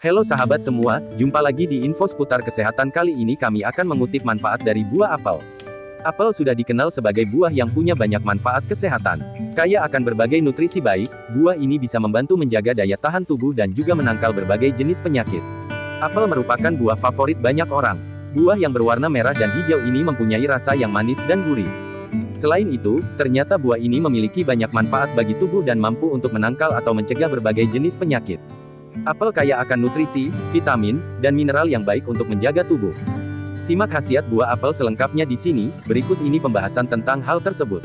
Halo sahabat semua, jumpa lagi di info seputar kesehatan kali ini kami akan mengutip manfaat dari buah apel. Apel sudah dikenal sebagai buah yang punya banyak manfaat kesehatan. Kaya akan berbagai nutrisi baik, buah ini bisa membantu menjaga daya tahan tubuh dan juga menangkal berbagai jenis penyakit. Apel merupakan buah favorit banyak orang. Buah yang berwarna merah dan hijau ini mempunyai rasa yang manis dan gurih. Selain itu, ternyata buah ini memiliki banyak manfaat bagi tubuh dan mampu untuk menangkal atau mencegah berbagai jenis penyakit. Apel kaya akan nutrisi, vitamin, dan mineral yang baik untuk menjaga tubuh. Simak khasiat buah apel selengkapnya di sini, berikut ini pembahasan tentang hal tersebut.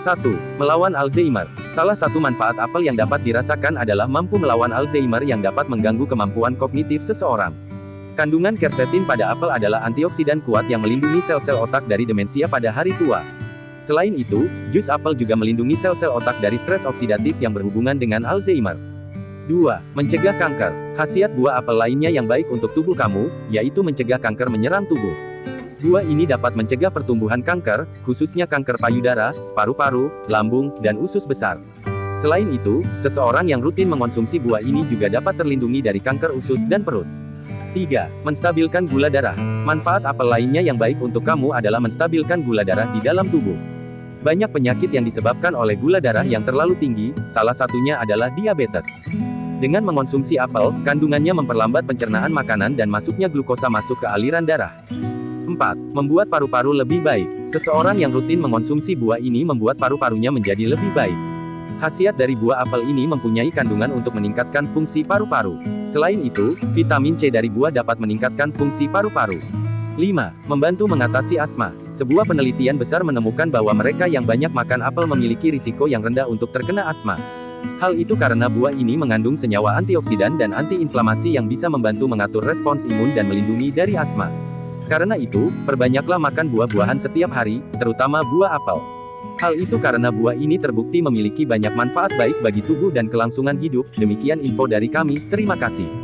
1. Melawan Alzheimer. Salah satu manfaat apel yang dapat dirasakan adalah mampu melawan Alzheimer yang dapat mengganggu kemampuan kognitif seseorang. Kandungan quercetin pada apel adalah antioksidan kuat yang melindungi sel-sel otak dari demensia pada hari tua. Selain itu, jus apel juga melindungi sel-sel otak dari stres oksidatif yang berhubungan dengan Alzheimer. 2. Mencegah kanker. Khasiat buah apel lainnya yang baik untuk tubuh kamu, yaitu mencegah kanker menyerang tubuh. Buah ini dapat mencegah pertumbuhan kanker, khususnya kanker payudara, paru-paru, lambung, dan usus besar. Selain itu, seseorang yang rutin mengonsumsi buah ini juga dapat terlindungi dari kanker usus dan perut. 3. Menstabilkan gula darah. Manfaat apel lainnya yang baik untuk kamu adalah menstabilkan gula darah di dalam tubuh. Banyak penyakit yang disebabkan oleh gula darah yang terlalu tinggi, salah satunya adalah diabetes. Dengan mengonsumsi apel, kandungannya memperlambat pencernaan makanan dan masuknya glukosa masuk ke aliran darah. 4. Membuat paru-paru lebih baik. Seseorang yang rutin mengonsumsi buah ini membuat paru-parunya menjadi lebih baik. Khasiat dari buah apel ini mempunyai kandungan untuk meningkatkan fungsi paru-paru. Selain itu, vitamin C dari buah dapat meningkatkan fungsi paru-paru. 5. Membantu mengatasi asma. Sebuah penelitian besar menemukan bahwa mereka yang banyak makan apel memiliki risiko yang rendah untuk terkena asma. Hal itu karena buah ini mengandung senyawa antioksidan dan antiinflamasi yang bisa membantu mengatur respons imun dan melindungi dari asma. Karena itu, perbanyaklah makan buah-buahan setiap hari, terutama buah apel. Hal itu karena buah ini terbukti memiliki banyak manfaat baik bagi tubuh dan kelangsungan hidup. Demikian info dari kami, terima kasih.